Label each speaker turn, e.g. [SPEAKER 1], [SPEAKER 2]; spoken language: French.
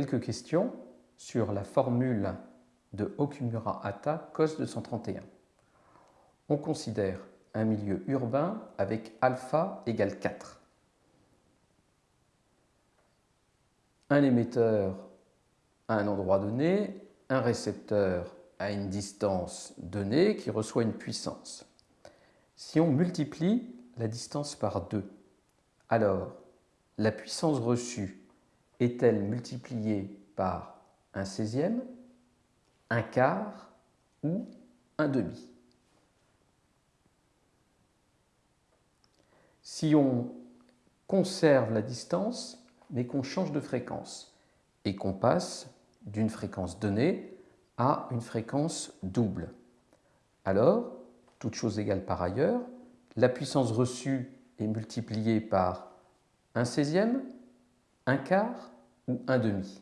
[SPEAKER 1] Quelques questions sur la formule de Okumura-Hata cos 231. On considère un milieu urbain avec alpha égale 4. Un émetteur à un endroit donné, un récepteur à une distance donnée qui reçoit une puissance. Si on multiplie la distance par 2, alors la puissance reçue est-elle multipliée par un 16e, un quart ou un demi? Si on conserve la distance, mais qu'on change de fréquence et qu'on passe d'une fréquence donnée à une fréquence double, alors, toute chose égale par ailleurs, la puissance reçue est multipliée par un 16e, un quart ou un demi?